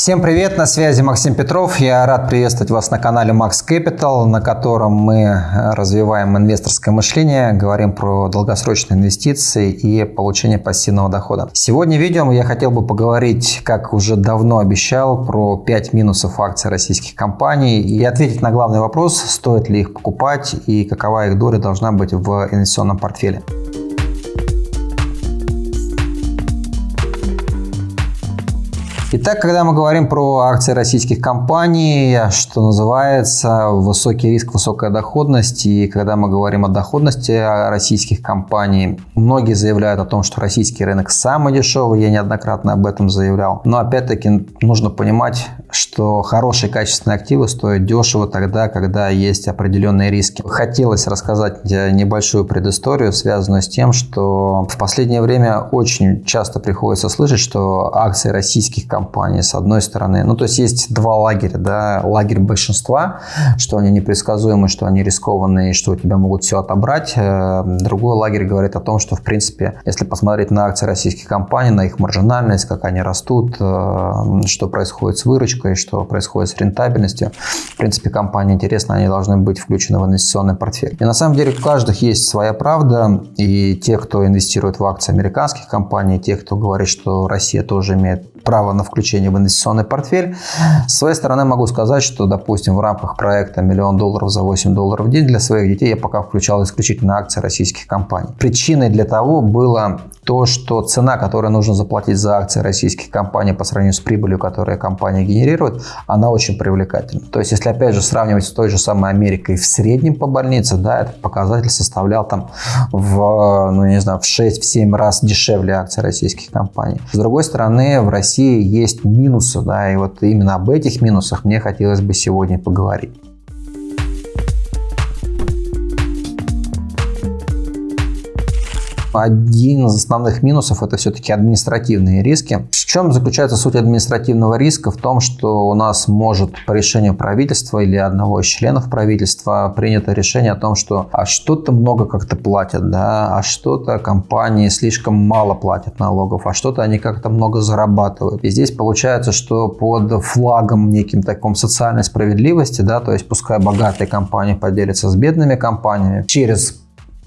Всем привет, на связи Максим Петров. Я рад приветствовать вас на канале Max Capital, на котором мы развиваем инвесторское мышление, говорим про долгосрочные инвестиции и получение пассивного дохода. Сегодня в видео я хотел бы поговорить, как уже давно обещал, про 5 минусов акций российских компаний и ответить на главный вопрос, стоит ли их покупать и какова их доля должна быть в инвестиционном портфеле. Итак, когда мы говорим про акции российских компаний, что называется, высокий риск, высокая доходность, и когда мы говорим о доходности российских компаний, многие заявляют о том, что российский рынок самый дешевый, я неоднократно об этом заявлял. Но опять-таки нужно понимать, что хорошие качественные активы стоят дешево тогда, когда есть определенные риски. Хотелось рассказать небольшую предысторию, связанную с тем, что в последнее время очень часто приходится слышать, что акции российских компаний компании, с одной стороны. Ну, то есть есть два лагеря, да, лагерь большинства, что они непредсказуемы, что они рискованные, что у тебя могут все отобрать. Э, другой лагерь говорит о том, что, в принципе, если посмотреть на акции российских компаний, на их маржинальность, как они растут, э, что происходит с выручкой, что происходит с рентабельностью, в принципе, компании интересно, они должны быть включены в инвестиционный портфель. И на самом деле у каждых есть своя правда, и те, кто инвестирует в акции американских компаний, те, кто говорит, что Россия тоже имеет право на включение в инвестиционный портфель. С своей стороны могу сказать, что, допустим, в рамках проекта «Миллион долларов за 8 долларов в день» для своих детей я пока включал исключительно акции российских компаний. Причиной для того было то, что цена, которую нужно заплатить за акции российских компаний по сравнению с прибылью, которую компания генерирует, она очень привлекательна. То есть, если опять же сравнивать с той же самой Америкой в среднем по больнице, да, этот показатель составлял там в, ну, не знаю, в 6-7 раз дешевле акций российских компаний. С другой стороны, в России есть минусы, да, и вот именно об этих минусах мне хотелось бы сегодня поговорить. Один из основных минусов – это все-таки административные риски. В чем заключается суть административного риска? В том, что у нас может по решению правительства или одного из членов правительства принято решение о том, что а что-то много как-то платят, да, а что-то компании слишком мало платят налогов, а что-то они как-то много зарабатывают. И здесь получается, что под флагом неким таком социальной справедливости, да, то есть пускай богатые компании поделятся с бедными компаниями через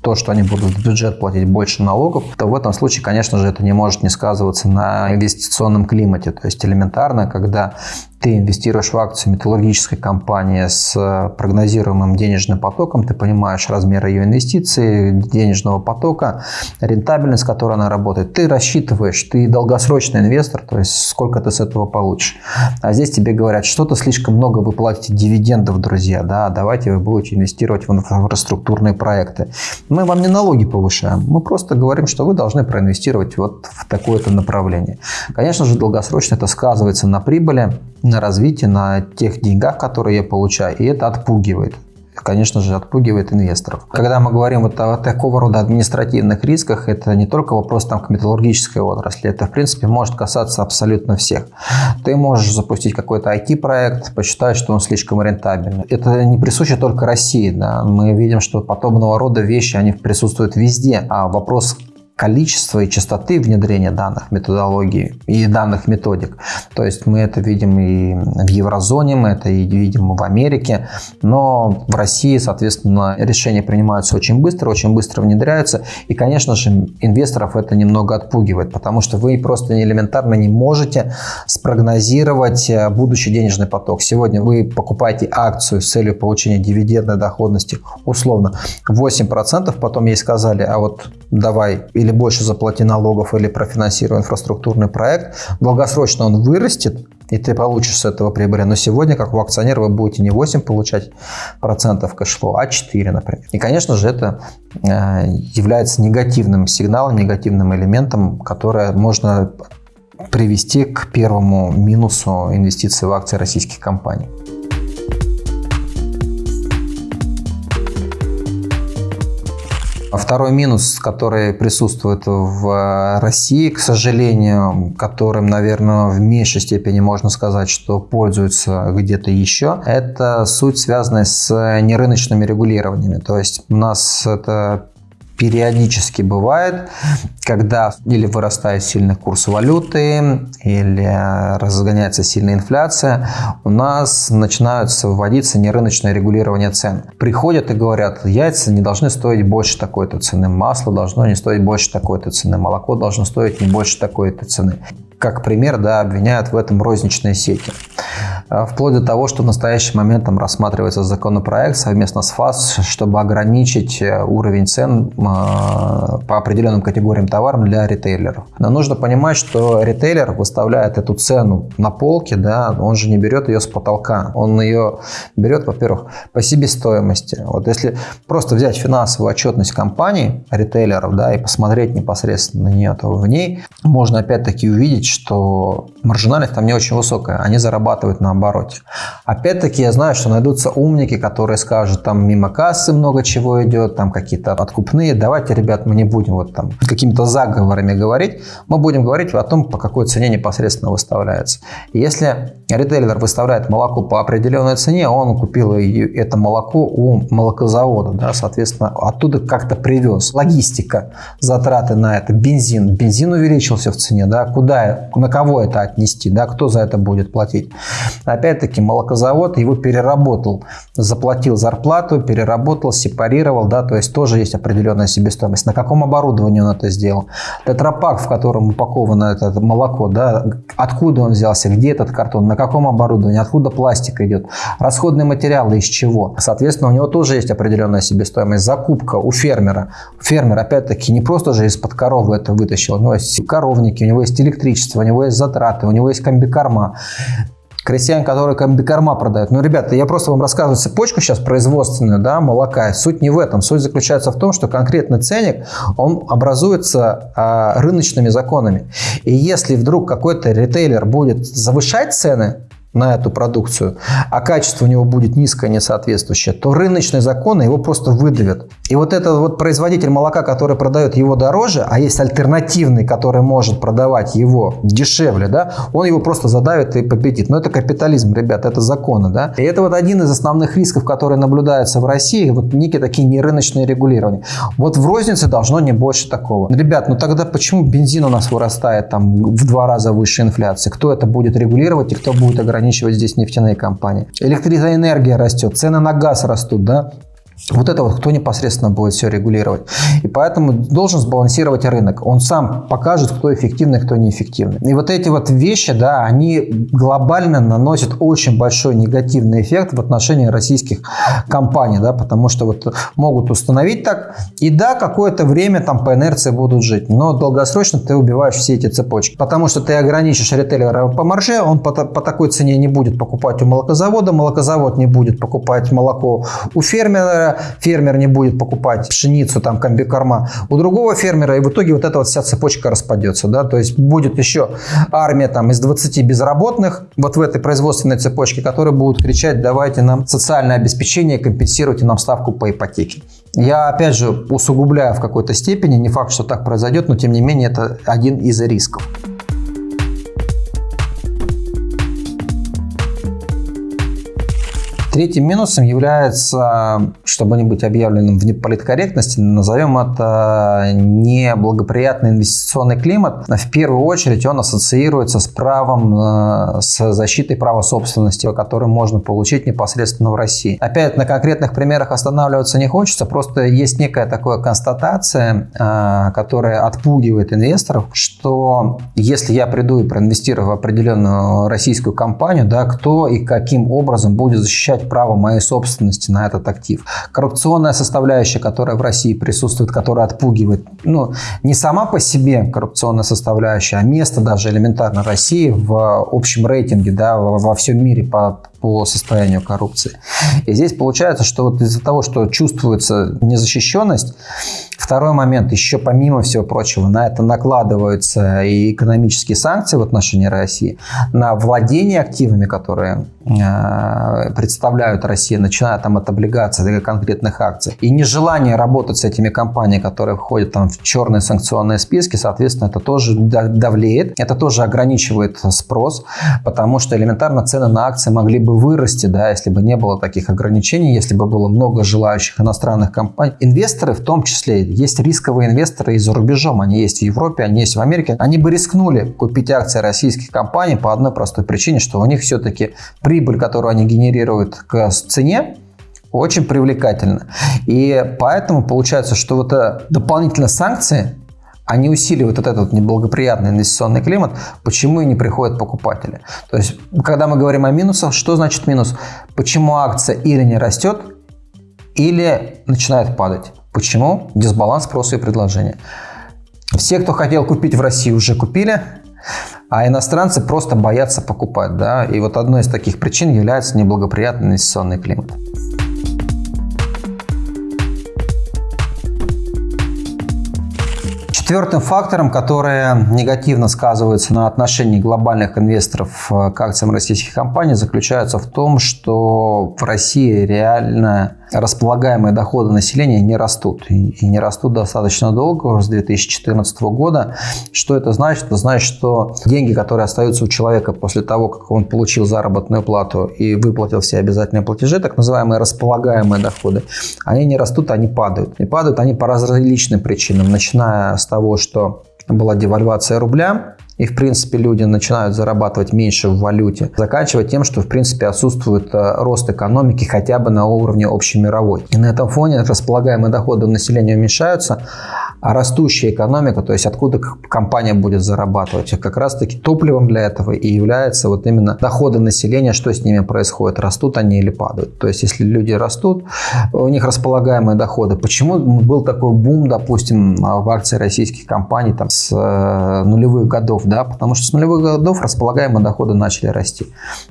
то, что они будут в бюджет платить больше налогов, то в этом случае, конечно же, это не может не сказываться на инвестиционном климате. То есть элементарно, когда ты инвестируешь в акцию металлургической компании с э, прогнозируемым денежным потоком, ты понимаешь размер ее инвестиций, денежного потока, рентабельность, с которой она работает. Ты рассчитываешь, ты долгосрочный инвестор, то есть сколько ты с этого получишь. А здесь тебе говорят, что-то слишком много вы платите дивидендов, друзья, да, давайте вы будете инвестировать в инфраструктурные проекты. Мы вам не налоги повышаем, мы просто говорим, что вы должны проинвестировать вот в такое-то направление. Конечно же, долгосрочно это сказывается на прибыли, на развитие, на тех деньгах, которые я получаю, и это отпугивает конечно же, отпугивает инвесторов. Когда мы говорим вот о такого рода административных рисках, это не только вопрос там, к металлургической отрасли, это, в принципе, может касаться абсолютно всех. Ты можешь запустить какой-то IT-проект, посчитать, что он слишком рентабельный. Это не присуще только России. Да? Мы видим, что подобного рода вещи, они присутствуют везде. А вопрос количества и частоты внедрения данных методологий и данных методик. То есть мы это видим и в еврозоне, мы это и видим в Америке, но в России, соответственно, решения принимаются очень быстро, очень быстро внедряются, и, конечно же, инвесторов это немного отпугивает, потому что вы просто элементарно не можете спрогнозировать э, будущий денежный поток. Сегодня вы покупаете акцию с целью получения дивидендной доходности условно 8%, потом ей сказали, а вот давай или больше заплати налогов, или профинансируй инфраструктурный проект. Долгосрочно он вырастет, и ты получишь с этого прибыли. Но сегодня, как у акционера, вы будете не 8 получать процентов cash flow, а 4, например. И, конечно же, это э, является негативным сигналом, негативным элементом, которое можно привести к первому минусу инвестиций в акции российских компаний. Второй минус, который присутствует в России, к сожалению, которым, наверное, в меньшей степени можно сказать, что пользуются где-то еще, это суть, связанная с нерыночными регулированиями. То есть у нас это периодически бывает, когда или вырастает сильный курс валюты, или разгоняется сильная инфляция, у нас начинаются вводиться нерыночное регулирование цен. Приходят и говорят, яйца не должны стоить больше такой-то цены, масло должно не стоить больше такой-то цены, молоко должно стоить не больше такой-то цены как пример, да, обвиняют в этом розничные сети. А, вплоть до того, что в настоящий момент там рассматривается законопроект совместно с ФАС, чтобы ограничить э, уровень цен а, по определенным категориям товаров для ритейлеров. Но нужно понимать, что ритейлер выставляет эту цену на полке, да, он же не берет ее с потолка. Он ее берет, во-первых, по себестоимости. Вот если просто взять финансовую отчетность компаний, ритейлеров, да, и посмотреть непосредственно на нее, то в ней можно опять-таки увидеть, что маржинальность там не очень высокая, они зарабатывают на обороте. Опять-таки я знаю, что найдутся умники, которые скажут, там мимо кассы много чего идет, там какие-то откупные, давайте, ребят, мы не будем вот там какими-то заговорами говорить, мы будем говорить о том, по какой цене непосредственно выставляется. Если ритейлер выставляет молоко по определенной цене, он купил это молоко у молокозавода, да, соответственно, оттуда как-то привез. Логистика, затраты на это, бензин. Бензин увеличился в цене, да, куда на кого это отнести, да, кто за это будет платить. Опять-таки молокозавод его переработал, заплатил зарплату, переработал, сепарировал, да, то есть тоже есть определенная себестоимость. На каком оборудовании он это сделал? Тетрапак, в котором упаковано это молоко, да, откуда он взялся, где этот картон, на каком оборудовании, откуда пластик идет, расходные материалы из чего. Соответственно, у него тоже есть определенная себестоимость. Закупка у фермера. Фермер, опять-таки, не просто же из-под коровы это вытащил, у него есть коровники, у него есть электричество, у него есть затраты, у него есть комбикорма крестьян, которые комбикорма продают. Ну, ребята, я просто вам рассказываю цепочку сейчас производственную, да, молока. Суть не в этом. Суть заключается в том, что конкретный ценник, он образуется а, рыночными законами. И если вдруг какой-то ритейлер будет завышать цены, на эту продукцию, а качество у него будет низкое, несоответствующее, то рыночные законы его просто выдавят. И вот этот вот производитель молока, который продает его дороже, а есть альтернативный, который может продавать его дешевле, да, он его просто задавит и победит. Но это капитализм, ребят, это законы. Да? И это вот один из основных рисков, которые наблюдаются в России, вот некие такие нерыночные регулирования. Вот в рознице должно не больше такого. Ребят, ну тогда почему бензин у нас вырастает там в два раза выше инфляции? Кто это будет регулировать и кто будет ограничивать ограничивать здесь нефтяные компании. Электроэнергия растет, цены на газ растут, да, вот это вот кто непосредственно будет все регулировать. И поэтому должен сбалансировать рынок. Он сам покажет, кто эффективный, кто неэффективный. И вот эти вот вещи, да, они глобально наносят очень большой негативный эффект в отношении российских компаний, да, потому что вот могут установить так, и да, какое-то время там по инерции будут жить, но долгосрочно ты убиваешь все эти цепочки, потому что ты ограничишь ритейлера по марже, он по, по такой цене не будет покупать у молокозавода, молокозавод не будет покупать молоко у фермера, фермер не будет покупать пшеницу, там, комбикорма у другого фермера, и в итоге вот эта вот вся цепочка распадется, да, то есть будет еще армия там из 20 безработных вот в этой производственной цепочке, которые будут кричать, давайте нам социальное обеспечение, компенсируйте нам ставку по ипотеке. Я, опять же, усугубляю в какой-то степени, не факт, что так произойдет, но тем не менее это один из рисков. Третьим минусом является, чтобы не быть объявленным в неполиткорректности, назовем это неблагоприятный инвестиционный климат. В первую очередь он ассоциируется с правом, э, с защитой права собственности, который можно получить непосредственно в России. Опять на конкретных примерах останавливаться не хочется, просто есть некая такая констатация, э, которая отпугивает инвесторов, что если я приду и проинвестирую в определенную российскую компанию, да, кто и каким образом будет защищать иметь право моей собственности на этот актив. Коррупционная составляющая, которая в России присутствует, которая отпугивает, ну, не сама по себе коррупционная составляющая, а место даже элементарно России в общем рейтинге, да, во всем мире по по состоянию коррупции. И здесь получается, что вот из-за того, что чувствуется незащищенность, второй момент, еще помимо всего прочего, на это накладываются и экономические санкции в отношении России, на владение активами, которые э, представляют Россию, начиная там от облигаций до конкретных акций, и нежелание работать с этими компаниями, которые входят там в черные санкционные списки, соответственно, это тоже давлеет, это тоже ограничивает спрос, потому что элементарно цены на акции могли бы бы вырасти, да, если бы не было таких ограничений, если бы было много желающих иностранных компаний. Инвесторы в том числе, есть рисковые инвесторы и за рубежом, они есть в Европе, они есть в Америке, они бы рискнули купить акции российских компаний по одной простой причине, что у них все-таки прибыль, которую они генерируют к цене, очень привлекательна. И поэтому получается, что вот дополнительно санкции они усиливают вот этот неблагоприятный инвестиционный климат, почему и не приходят покупатели. То есть, когда мы говорим о минусах, что значит минус? Почему акция или не растет, или начинает падать. Почему? Дисбаланс спроса и предложения. Все, кто хотел купить в России, уже купили, а иностранцы просто боятся покупать. Да? И вот одной из таких причин является неблагоприятный инвестиционный климат. Четвертым фактором, который негативно сказывается на отношении глобальных инвесторов э, к акциям российских компаний, заключается в том, что в России реально располагаемые доходы населения не растут. И не растут достаточно долго, с 2014 года. Что это значит? Это значит, что деньги, которые остаются у человека после того, как он получил заработную плату и выплатил все обязательные платежи, так называемые располагаемые доходы, они не растут, они падают. И падают они по различным причинам, начиная с того, что была девальвация рубля, и, в принципе, люди начинают зарабатывать меньше в валюте, заканчивая тем, что, в принципе, отсутствует э, рост экономики хотя бы на уровне общемировой. И на этом фоне располагаемые доходы населения уменьшаются, а растущая экономика, то есть откуда компания будет зарабатывать, как раз-таки топливом для этого и является вот именно доходы населения, что с ними происходит, растут они или падают. То есть если люди растут, у них располагаемые доходы. Почему был такой бум, допустим, в акции российских компаний там, с э, нулевых годов? Да? Потому что с нулевых годов располагаемые доходы начали расти.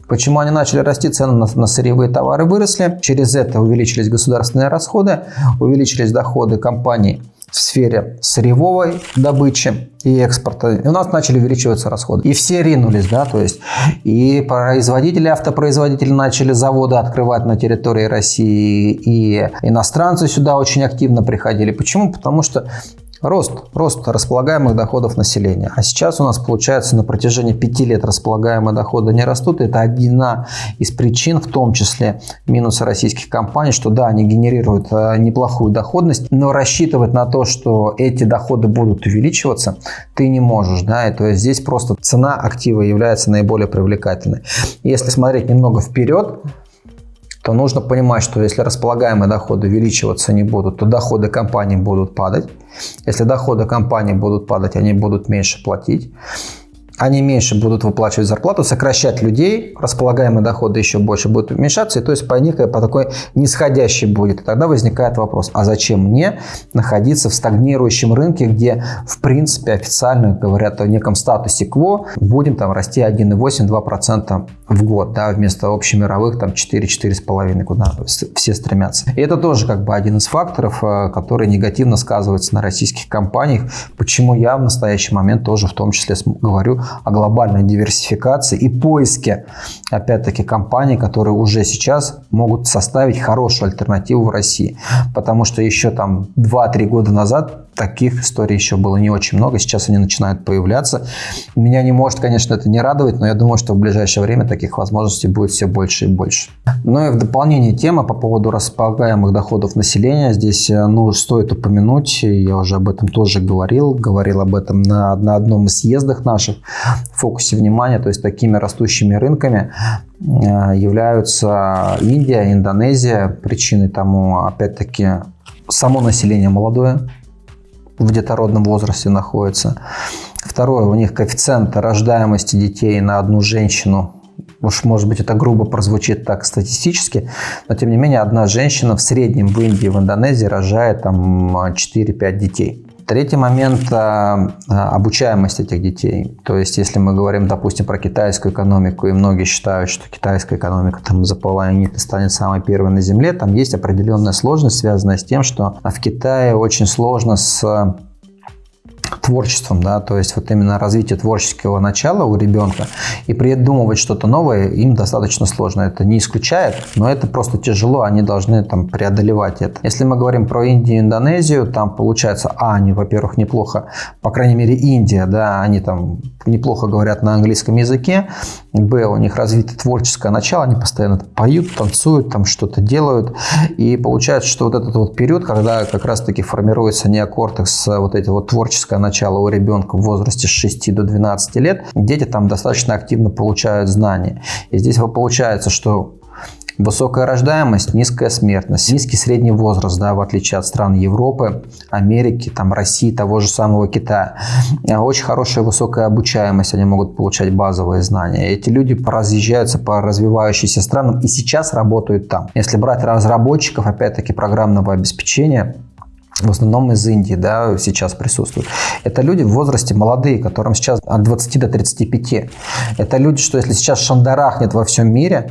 Почему они начали расти? Цены на, на сырьевые товары выросли, через это увеличились государственные расходы, увеличились доходы компаний в сфере сырьевой добычи и экспорта. И у нас начали увеличиваться расходы. И все ринулись, да, то есть и производители, автопроизводители начали заводы открывать на территории России, и иностранцы сюда очень активно приходили. Почему? Потому что Рост, рост располагаемых доходов населения. А сейчас у нас получается на протяжении пяти лет располагаемые доходы не растут. Это одна из причин, в том числе минуса российских компаний, что да, они генерируют э, неплохую доходность, но рассчитывать на то, что эти доходы будут увеличиваться, ты не можешь. Да? И то есть здесь просто цена актива является наиболее привлекательной. Если смотреть немного вперед, то нужно понимать, что если располагаемые доходы увеличиваться не будут, то доходы компании будут падать. Если доходы компании будут падать, они будут меньше платить они меньше будут выплачивать зарплату, сокращать людей, располагаемые доходы еще больше будут уменьшаться, и то есть по некой, по такой нисходящей будет. И тогда возникает вопрос, а зачем мне находиться в стагнирующем рынке, где в принципе официально говорят о неком статусе КВО, будем там расти 1,8-2% в год, да, вместо общемировых там 4-4,5, куда все стремятся. И это тоже как бы один из факторов, э, который негативно сказывается на российских компаниях, почему я в настоящий момент тоже в том числе говорю о глобальной диверсификации и поиске, опять-таки, компаний, которые уже сейчас могут составить хорошую альтернативу в России. Потому что еще там 2-3 года назад таких историй еще было не очень много, сейчас они начинают появляться. Меня не может, конечно, это не радовать, но я думаю, что в ближайшее время таких возможностей будет все больше и больше. Ну и в дополнение темы по поводу располагаемых доходов населения. Здесь э, ну, стоит упомянуть, я уже об этом тоже говорил, говорил об этом на, на одном из съездах наших, в фокусе внимания, то есть такими растущими рынками э, являются Индия, Индонезия. Причиной тому, опять-таки, само население молодое, в детородном возрасте находятся. Второе, у них коэффициент рождаемости детей на одну женщину Уж, может быть, это грубо прозвучит так статистически, но, тем не менее, одна женщина в среднем в Индии, в Индонезии рожает там 4-5 детей. Третий момент а, – обучаемость этих детей. То есть, если мы говорим, допустим, про китайскую экономику, и многие считают, что китайская экономика там за половиной станет самой первой на Земле, там есть определенная сложность, связанная с тем, что в Китае очень сложно с творчеством, да, то есть вот именно развитие творческого начала у ребенка и придумывать что-то новое им достаточно сложно. Это не исключает, но это просто тяжело, они должны там преодолевать это. Если мы говорим про Индию и Индонезию, там получается, а, они, во-первых, неплохо, по крайней мере, Индия, да, они там неплохо говорят на английском языке, б, у них развито творческое начало, они постоянно поют, танцуют, там что-то делают, и получается, что вот этот вот период, когда как раз-таки формируется неокортекс, вот эти вот творческое начало у ребенка в возрасте с 6 до 12 лет, дети там достаточно активно получают знания. И здесь получается, что Высокая рождаемость, низкая смертность, низкий средний возраст, да, в отличие от стран Европы, Америки, там, России, того же самого Китая. А очень хорошая высокая обучаемость, они могут получать базовые знания. Эти люди разъезжаются по развивающимся странам и сейчас работают там. Если брать разработчиков, опять-таки, программного обеспечения, в основном из Индии, да, сейчас присутствуют. Это люди в возрасте молодые, которым сейчас от 20 до 35. Это люди, что если сейчас шандарахнет во всем мире,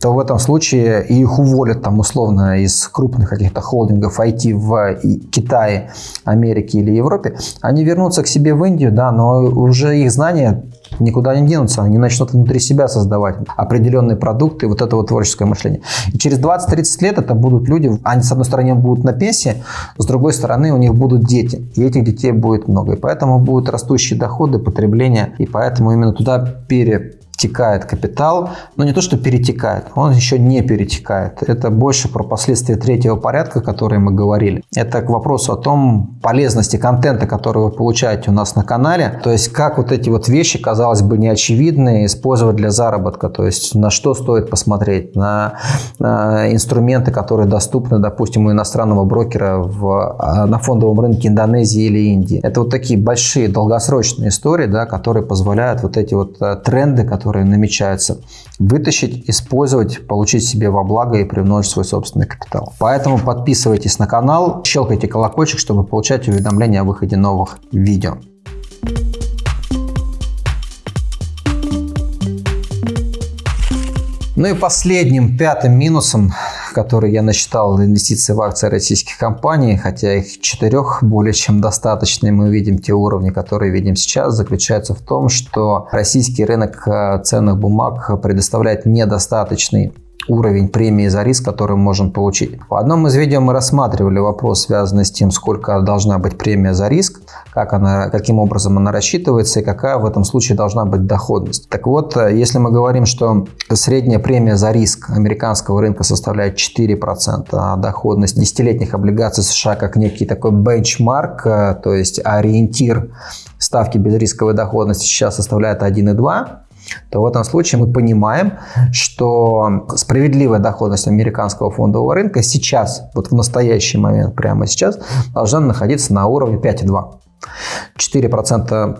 то в этом случае их уволят там условно из крупных каких-то холдингов IT в Китае, Америке или Европе, они вернутся к себе в Индию, да, но уже их знания никуда не денутся, они начнут внутри себя создавать определенные продукты, вот это вот творческое мышление. И через 20-30 лет это будут люди, они с одной стороны будут на пенсии, с другой стороны у них будут дети, и этих детей будет много, и поэтому будут растущие доходы, потребление, и поэтому именно туда пере текает капитал, но не то, что перетекает, он еще не перетекает. Это больше про последствия третьего порядка, которые мы говорили. Это к вопросу о том полезности контента, который вы получаете у нас на канале. То есть, как вот эти вот вещи, казалось бы, неочевидные, использовать для заработка. То есть, на что стоит посмотреть, на, на инструменты, которые доступны, допустим, у иностранного брокера в, а, на фондовом рынке Индонезии или Индии. Это вот такие большие долгосрочные истории, да, которые позволяют вот эти вот э, тренды, которые которые намечаются, вытащить, использовать, получить себе во благо и примножить свой собственный капитал. Поэтому подписывайтесь на канал, щелкайте колокольчик, чтобы получать уведомления о выходе новых видео. Ну и последним, пятым минусом который я насчитал инвестиции в акции российских компаний, хотя их четырех более чем достаточно, и мы видим те уровни, которые видим сейчас, заключается в том, что российский рынок э, ценных бумаг предоставляет недостаточный уровень премии за риск, который мы можем получить. В одном из видео мы рассматривали вопрос, связанный с тем, сколько должна быть премия за риск, как она, каким образом она рассчитывается и какая в этом случае должна быть доходность. Так вот, если мы говорим, что средняя премия за риск американского рынка составляет 4%, а доходность десятилетних облигаций США как некий такой бенчмарк, то есть ориентир ставки безрисковой доходности сейчас составляет 1,2%, то в этом случае мы понимаем, что справедливая доходность американского фондового рынка сейчас, вот в настоящий момент, прямо сейчас, должна находиться на уровне 5,2. 4%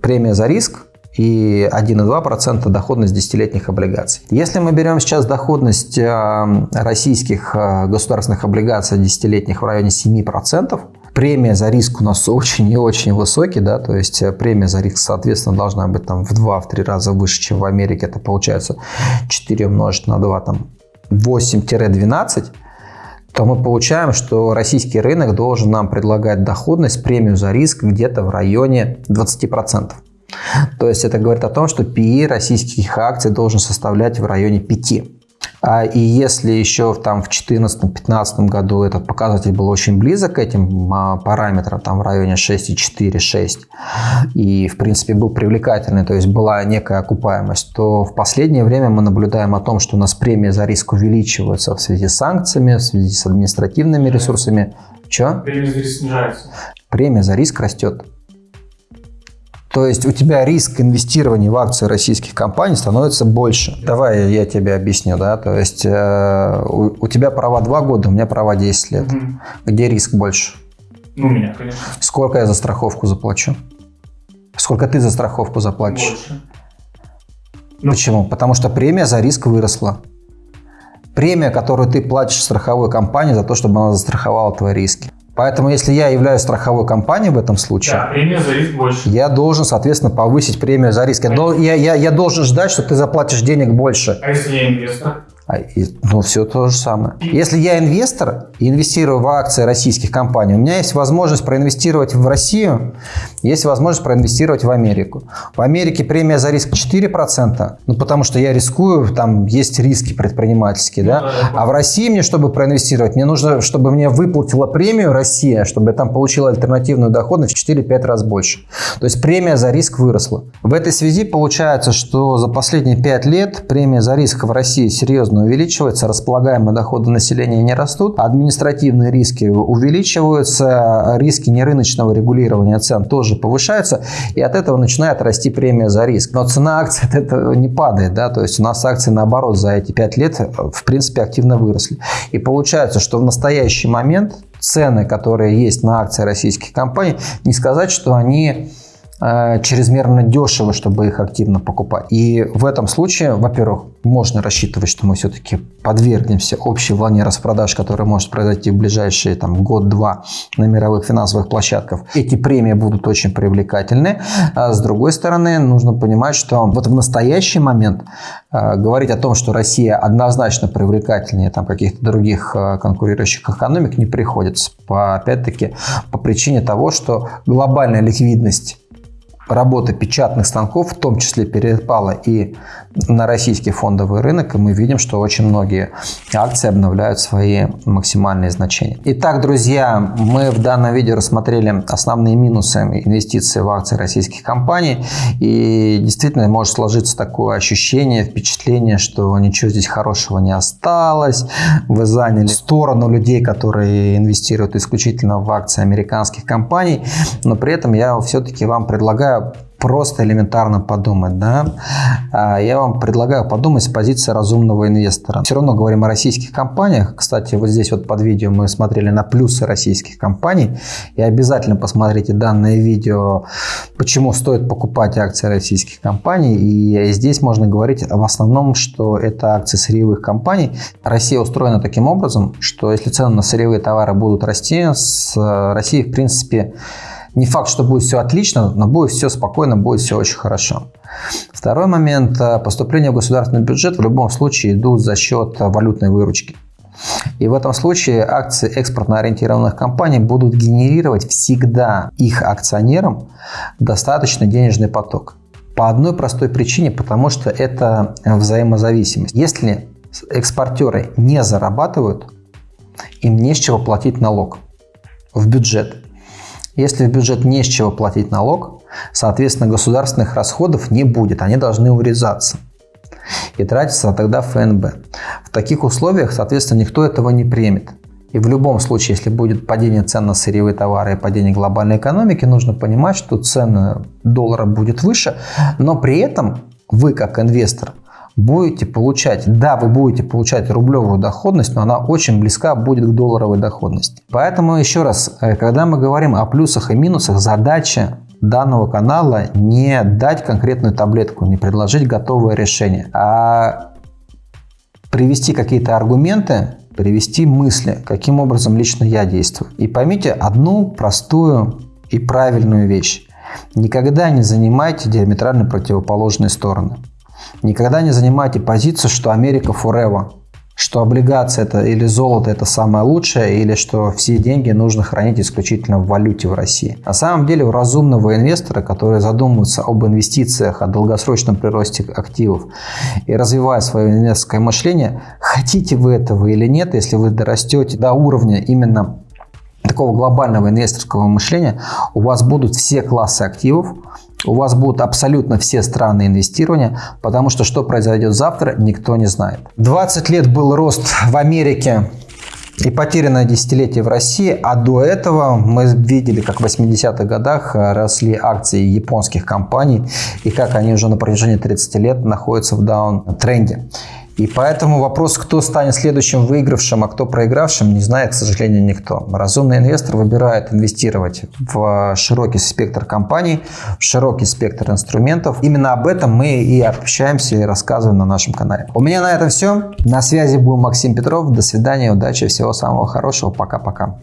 премия за риск и 1,2% доходность десятилетних облигаций. Если мы берем сейчас доходность э, российских э, государственных облигаций десятилетних в районе 7%, премия за риск у нас очень и очень высокий, да, то есть э, премия за риск, соответственно, должна быть там в 2-3 раза выше, чем в Америке. Это получается 4 умножить на 2, там 8-12 то мы получаем, что российский рынок должен нам предлагать доходность, премию за риск где-то в районе 20%. То есть это говорит о том, что PE российских акций должен составлять в районе 5%. А, и если еще там в 2014-2015 году этот показатель был очень близок к этим а, параметрам, там в районе 6,4-6, и в принципе был привлекательный, то есть была некая окупаемость, то в последнее время мы наблюдаем о том, что у нас премия за риск увеличивается в связи с санкциями, в связи с административными ресурсами. Че? Премия за риск снижается. Премия за риск растет. То есть у тебя риск инвестирования в акции российских компаний становится больше. Давай я тебе объясню, да, то есть э, у, у тебя права 2 года, у меня права 10 лет. Угу. Где риск больше? Ну, у меня, конечно. Сколько я за страховку заплачу? Сколько ты за страховку заплатишь? Больше. Ну, Почему? Потому что премия за риск выросла. Премия, которую ты платишь страховой компании за то, чтобы она застраховала твои риски. Поэтому, если я являюсь страховой компанией в этом случае, да, премия за риск больше. я должен, соответственно, повысить премию за риск. Я, я, я, я должен ждать, что ты заплатишь денег больше. А если я инвестор? А, ну, все то же самое. Если я инвестор и инвестирую в акции российских компаний, у меня есть возможность проинвестировать в Россию, есть возможность проинвестировать в Америку. В Америке премия за риск 4%, ну, потому что я рискую, там есть риски предпринимательские, да? А в России мне, чтобы проинвестировать, мне нужно, чтобы мне выплатила премию Россия, чтобы я там получил альтернативную доходность в 4-5 раз больше. То есть премия за риск выросла. В этой связи получается, что за последние 5 лет премия за риск в России серьезно серьезно увеличивается, располагаемые доходы населения не растут, административные риски увеличиваются, риски нерыночного регулирования цен тоже повышаются, и от этого начинает расти премия за риск. Но цена акций от этого не падает, да, то есть у нас акции наоборот за эти 5 лет в принципе активно выросли. И получается, что в настоящий момент цены, которые есть на акции российских компаний, не сказать, что они чрезмерно дешево, чтобы их активно покупать. И в этом случае, во-первых, можно рассчитывать, что мы все-таки подвергнемся общей волне распродаж, которая может произойти в ближайшие там, год-два на мировых финансовых площадках. Эти премии будут очень привлекательны. А с другой стороны, нужно понимать, что вот в настоящий момент э, говорить о том, что Россия однозначно привлекательнее там, каких-то других э, конкурирующих экономик не приходится. По, опять-таки, по причине того, что глобальная ликвидность работа печатных станков в том числе перепала и на российский фондовый рынок, и мы видим, что очень многие акции обновляют свои максимальные значения. Итак, друзья, мы в данном видео рассмотрели основные минусы инвестиций в акции российских компаний, и действительно может сложиться такое ощущение, впечатление, что ничего здесь хорошего не осталось, вы заняли сторону людей, которые инвестируют исключительно в акции американских компаний, но при этом я все-таки вам предлагаю просто элементарно подумать. Да? А, я вам предлагаю подумать с позиции разумного инвестора. Все равно говорим о российских компаниях. Кстати, вот здесь вот под видео мы смотрели на плюсы российских компаний. И обязательно посмотрите данное видео, почему стоит покупать акции российских компаний. И здесь можно говорить в основном, что это акции сырьевых компаний. Россия устроена таким образом, что если цены на сырьевые товары будут расти, с Россией в принципе не факт, что будет все отлично, но будет все спокойно, будет все очень хорошо. Второй момент. Э, поступления в государственный бюджет в любом случае идут за счет валютной выручки. И в этом случае акции экспортно ориентированных компаний будут генерировать всегда их акционерам достаточный денежный поток. По одной простой причине, потому что это взаимозависимость. Если экспортеры не зарабатывают, им не с чего платить налог в бюджет. Если в бюджет не с чего платить налог, соответственно, государственных расходов не будет, они должны урезаться и тратиться тогда ФНБ. В таких условиях, соответственно, никто этого не примет. И в любом случае, если будет падение цен на сырьевые товары и падение глобальной экономики, нужно понимать, что цена доллара будет выше, но при этом вы, как инвестор, будете получать, да, вы будете получать рублевую доходность, но она очень близка будет к долларовой доходности. Поэтому еще раз, э, когда мы говорим о плюсах и минусах, задача данного канала не дать конкретную таблетку, не предложить готовое решение, а привести какие-то аргументы, привести мысли, каким образом лично я действую. И поймите одну простую и правильную вещь. Никогда не занимайте диаметрально противоположные стороны. Никогда не занимайте позицию, что Америка forever, что облигация это или золото это самое лучшее, или что все деньги нужно хранить исключительно в валюте в России. На самом деле у разумного инвестора, который задумывается об инвестициях, о долгосрочном приросте активов и развивая свое инвесторское мышление, хотите вы этого или нет, если вы дорастете до уровня именно такого глобального инвесторского мышления, у вас будут все классы активов, у вас будут абсолютно все страны инвестирования, потому что что произойдет завтра, никто не знает. 20 лет был рост в Америке и потерянное десятилетие в России, а до этого мы видели, как в 80-х годах росли акции японских компаний и как они уже на протяжении 30 лет находятся в даун-тренде. И поэтому вопрос, кто станет следующим выигравшим, а кто проигравшим, не знает, к сожалению, никто. Разумный инвестор выбирает инвестировать в широкий спектр компаний, в широкий спектр инструментов. Именно об этом мы и общаемся и рассказываем на нашем канале. У меня на этом все. На связи был Максим Петров. До свидания, удачи, всего самого хорошего. Пока-пока.